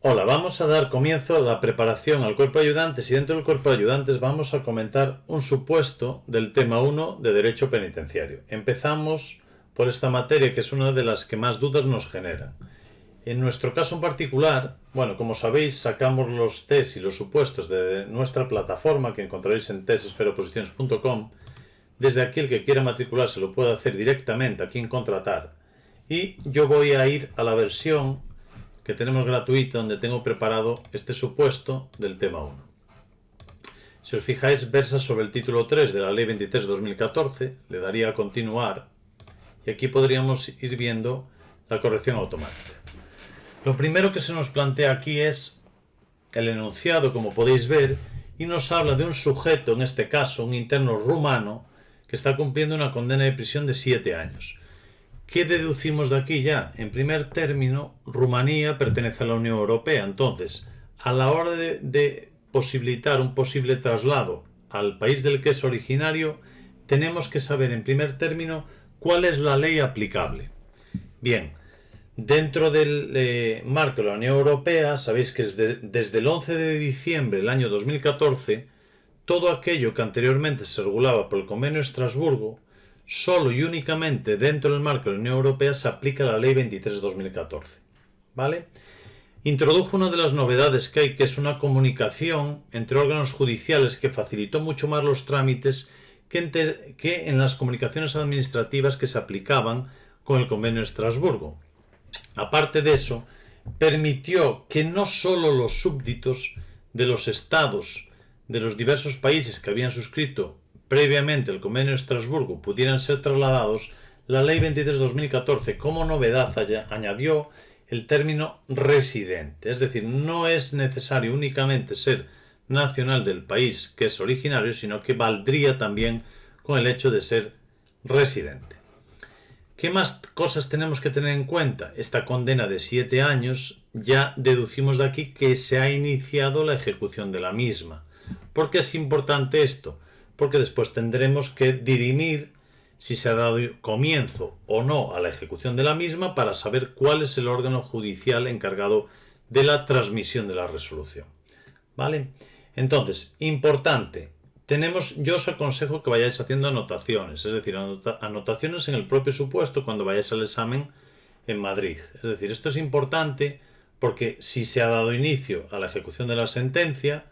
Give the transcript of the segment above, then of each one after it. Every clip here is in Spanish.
Hola, vamos a dar comienzo a la preparación al cuerpo de ayudantes y dentro del cuerpo de ayudantes vamos a comentar un supuesto del tema 1 de Derecho Penitenciario. Empezamos por esta materia que es una de las que más dudas nos genera. En nuestro caso en particular, bueno, como sabéis, sacamos los test y los supuestos de nuestra plataforma que encontraréis en testesferoposiciones.com. Desde aquí el que quiera matricularse lo puede hacer directamente aquí en Contratar. Y yo voy a ir a la versión que tenemos gratuita donde tengo preparado este supuesto del tema 1. Si os fijáis, versa sobre el título 3 de la Ley 23-2014, le daría a continuar y aquí podríamos ir viendo la corrección automática. Lo primero que se nos plantea aquí es el enunciado, como podéis ver, y nos habla de un sujeto, en este caso un interno rumano, que está cumpliendo una condena de prisión de 7 años. ¿Qué deducimos de aquí ya? En primer término, Rumanía pertenece a la Unión Europea. Entonces, a la hora de, posibilitar un posible traslado al país del que es originario, tenemos que saber en primer término cuál es la ley aplicable. Bien, dentro del eh, marco de la Unión Europea, sabéis que desde el 11 de diciembre del año 2014, todo aquello que anteriormente se regulaba por el Convenio de Estrasburgo solo y únicamente dentro del marco de la Unión Europea se aplica la Ley 23-2014. ¿Vale? Introdujo una de las novedades que hay, que es una comunicación entre órganos judiciales que facilitó mucho más los trámites que, que en las comunicaciones administrativas que se aplicaban con el Convenio de Estrasburgo. Aparte de eso, permitió que no solo los súbditos de los estados de los diversos países que habían suscrito previamente el convenio de Estrasburgo pudieran ser trasladados, la Ley 23-2014 como novedad añadió el término residente, es decir, no es necesario únicamente ser nacional del país que es originario, sino que valdría también con el hecho de ser residente. ¿Qué más cosas tenemos que tener en cuenta? Esta condena de siete años ya deducimos de aquí que se ha iniciado la ejecución de la misma. ¿Por qué es importante esto? Porque después tendremos que dirimir si se ha dado comienzo o no a la ejecución de la misma para saber cuál es el órgano judicial encargado de la transmisión de la resolución. ¿Vale? Entonces, importante, tenemos, yo os aconsejo que vayáis haciendo anotaciones, es decir, anotaciones en el propio supuesto cuando vayáis al examen en Madrid. Es decir, esto es importante porque si se ha dado inicio a la ejecución de la sentencia,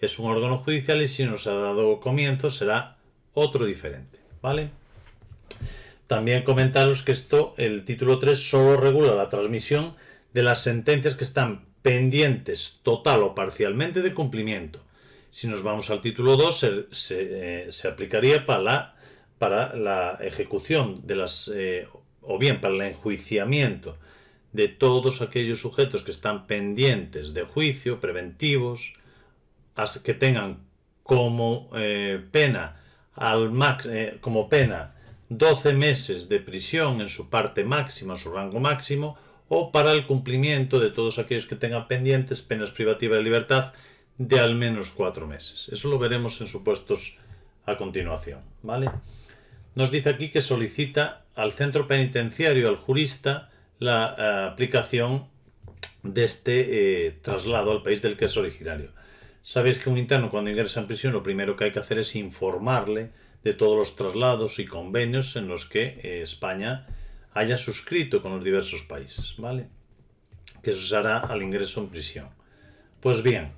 es un órgano judicial y si nos ha dado comienzo será otro diferente, ¿vale? También comentaros que esto, el título 3, solo regula la transmisión de las sentencias que están pendientes total o parcialmente de cumplimiento. Si nos vamos al título 2, se, se, aplicaría para la, para la, ejecución de las, eh, o bien para el enjuiciamiento de todos aquellos sujetos que están pendientes de juicio, preventivos, que tengan como eh, pena al max, eh, como pena 12 meses de prisión en su parte máxima, su rango máximo, o para el cumplimiento de todos aquellos que tengan pendientes penas privativas de libertad de al menos 4 meses. Eso lo veremos en supuestos a continuación. ¿vale? Nos dice aquí que solicita al centro penitenciario, al jurista, la eh, aplicación de este traslado al país del que es originario. Sabéis que un interno cuando ingresa en prisión lo primero que hay que hacer es informarle de todos los traslados y convenios en los que eh, España haya suscrito con los diversos países, ¿vale? Que se hará al ingreso en prisión. Pues bien,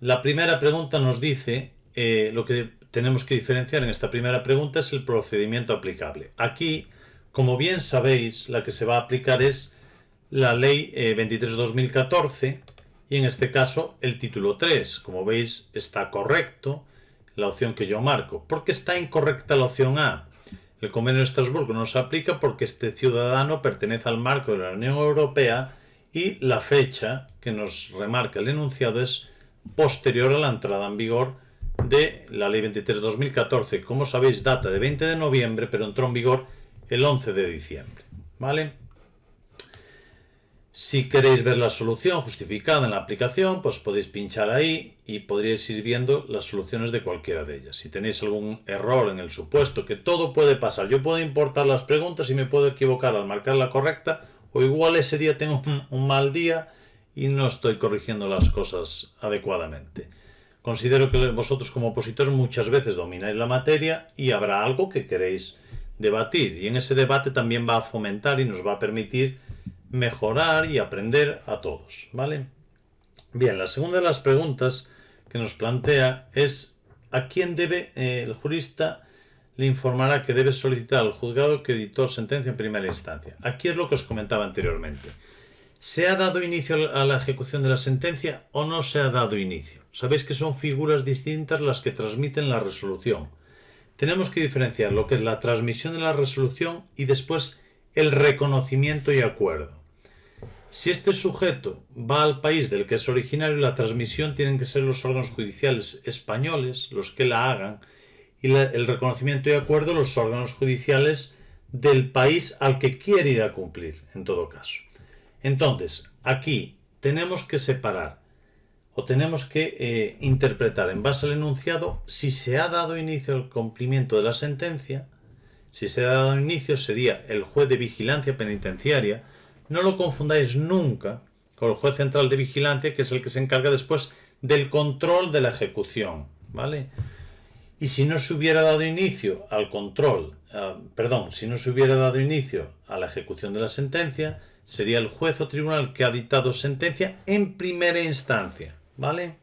la primera pregunta nos dice, eh, lo que tenemos que diferenciar en esta primera pregunta es el procedimiento aplicable. Aquí, como bien sabéis, la que se va a aplicar es la ley 23-2014, eh, y en este caso el título 3. Como veis está correcto la opción que yo marco. ¿Por qué está incorrecta la opción A? El convenio de Estrasburgo no se aplica porque este ciudadano pertenece al marco de la Unión Europea y la fecha que nos remarca el enunciado es posterior a la entrada en vigor de la Ley 23-2014. Como sabéis, data de 20 de noviembre, pero entró en vigor el 11 de diciembre. ¿Vale? Si queréis ver la solución justificada en la aplicación, pues podéis pinchar ahí y podríais ir viendo las soluciones de cualquiera de ellas. Si tenéis algún error en el supuesto, que todo puede pasar. Yo puedo importar las preguntas y me puedo equivocar al marcar la correcta, o igual ese día tengo un, mal día y no estoy corrigiendo las cosas adecuadamente. Considero que vosotros como opositores muchas veces domináis la materia y habrá algo que queréis debatir y en ese debate también va a fomentar y nos va a permitir mejorar y aprender a todos, ¿vale? Bien, la segunda de las preguntas que nos plantea es ¿a quién debe eh, el jurista le informará que debe solicitar al juzgado que editó sentencia en primera instancia? Aquí es lo que os comentaba anteriormente. ¿Se ha dado inicio a la ejecución de la sentencia o no se ha dado inicio? Sabéis que son figuras distintas las que transmiten la resolución. Tenemos que diferenciar lo que es la transmisión de la resolución y después el reconocimiento y acuerdo. Si este sujeto va al país del que es originario, la transmisión tienen que ser los órganos judiciales españoles los que la hagan y el reconocimiento y acuerdo los órganos judiciales del país al que quiere ir a cumplir, en todo caso. Entonces, aquí tenemos que separar o tenemos que eh, interpretar en base al enunciado si se ha dado inicio al cumplimiento de la sentencia, si se ha dado inicio sería el juez de vigilancia penitenciaria, no lo confundáis nunca con el juez central de vigilancia que es el que se encarga después del control de la ejecución, ¿vale? Y si no se hubiera dado inicio al control, ah, perdón, si no se hubiera dado inicio a la ejecución de la sentencia, sería el juez o tribunal que ha dictado sentencia en primera instancia. ¿Vale?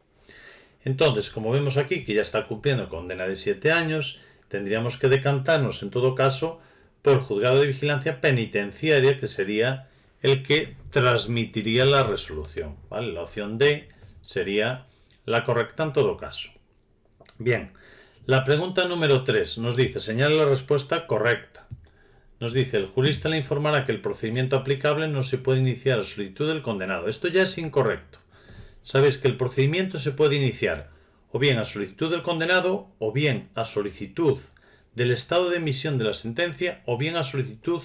Entonces, como vemos aquí que ya está cumpliendo condena de 7 años, tendríamos que decantarnos en todo caso por el juzgado de vigilancia penitenciaria, que sería el que transmitiría la resolución. ¿vale? La opción D sería la correcta en todo caso. Bien, la pregunta número 3 nos dice, señala la respuesta correcta. Nos dice, el jurista le informará que el procedimiento aplicable no se puede iniciar a solicitud del condenado. Esto ya es incorrecto. Sabes que el procedimiento se puede iniciar o bien a solicitud del condenado o bien a solicitud del estado de emisión de la sentencia o bien a solicitud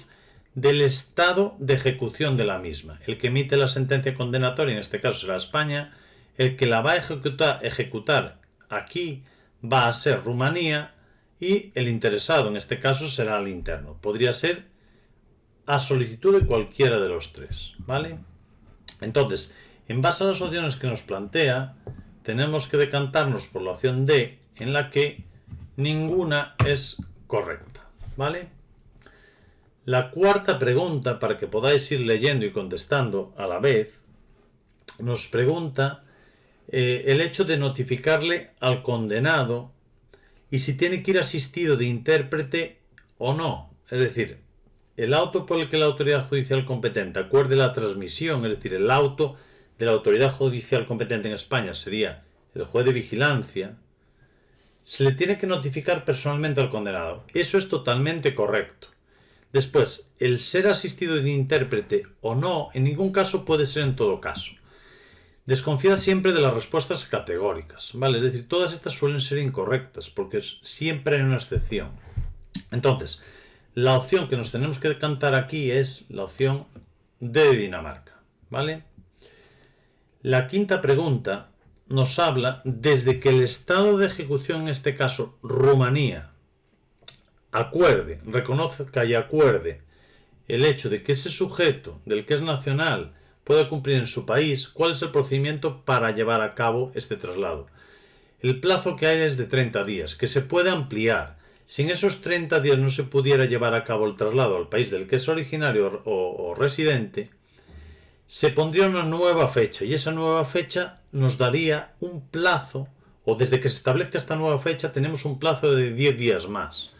del estado de ejecución de la misma. El que emite la sentencia condenatoria, en este caso será España, el que la va a ejecutar, ejecutar aquí va a ser Rumanía y el interesado en este caso será el interno. Podría ser a solicitud de cualquiera de los tres, ¿vale? Entonces, en base a las opciones que nos plantea, tenemos que decantarnos por la opción D, en la que ninguna es correcta, ¿vale? La cuarta pregunta, para que podáis ir leyendo y contestando a la vez, nos pregunta eh, el hecho de notificarle al condenado y si tiene que ir asistido de intérprete o no. Es decir, el auto por el que la autoridad judicial competente acuerde la transmisión, es decir, el auto de la autoridad judicial competente en España sería el juez de vigilancia, se le tiene que notificar personalmente al condenado. Eso es totalmente correcto. Después, el ser asistido de intérprete o no, en ningún caso puede ser en todo caso. Desconfía siempre de las respuestas categóricas, ¿vale? Es decir, todas estas suelen ser incorrectas, porque siempre hay una excepción. Entonces, la opción que nos tenemos que decantar aquí es la opción de Dinamarca, ¿vale? La quinta pregunta nos habla desde que el estado de ejecución, en este caso Rumanía, acuerde, reconozca y acuerde el hecho de que ese sujeto del que es nacional pueda cumplir en su país, cuál es el procedimiento para llevar a cabo este traslado. El plazo que hay es de 30 días, que se puede ampliar. Si en esos 30 días no se pudiera llevar a cabo el traslado al país del que es originario o, o residente, se pondría una nueva fecha y esa nueva fecha nos daría un plazo, o desde que se establezca esta nueva fecha tenemos un plazo de 10 días más.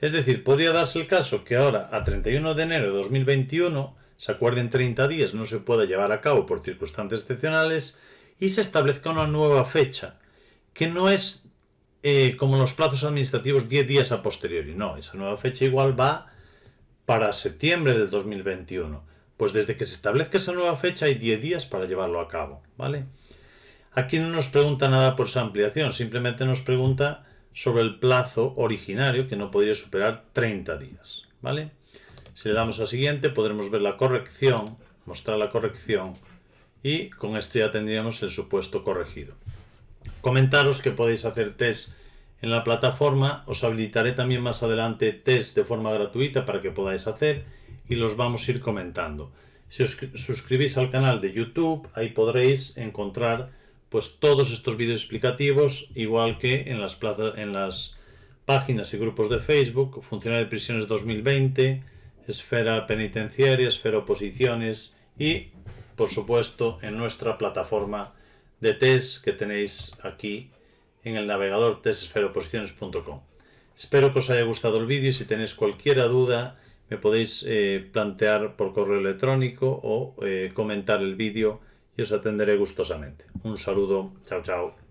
Es decir, podría darse el caso que ahora, a 31 de enero de 2021, se acuerden 30 días, no se pueda llevar a cabo por circunstancias excepcionales y se establezca una nueva fecha, que no es eh, como los plazos administrativos 10 días a posteriori, no, esa nueva fecha igual va para septiembre del 2021. Pues desde que se establezca esa nueva fecha hay 10 días para llevarlo a cabo, ¿vale? Aquí no nos pregunta nada por esa ampliación, simplemente nos pregunta sobre el plazo originario que no podría superar 30 días, ¿vale? Si le damos a siguiente podremos ver la corrección, mostrar la corrección y con esto ya tendríamos el supuesto corregido. Comentaros que podéis hacer test en la plataforma, os habilitaré también más adelante test de forma gratuita para que podáis hacer y los vamos a ir comentando. Si os suscribís al canal de YouTube, ahí podréis encontrar pues todos estos vídeos explicativos, igual que en las, en las páginas y grupos de Facebook, Funcionario de Prisiones 2020, Esfera Penitenciaria, Esfera Oposiciones y, por supuesto, en nuestra plataforma de test que tenéis aquí en el navegador testesferaoposiciones.com. Espero que os haya gustado el vídeo y si tenéis cualquier duda me podéis eh, plantear por correo electrónico o eh, comentar el vídeo y os atenderé gustosamente. Un saludo, chao chao.